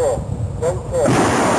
연체, 연체.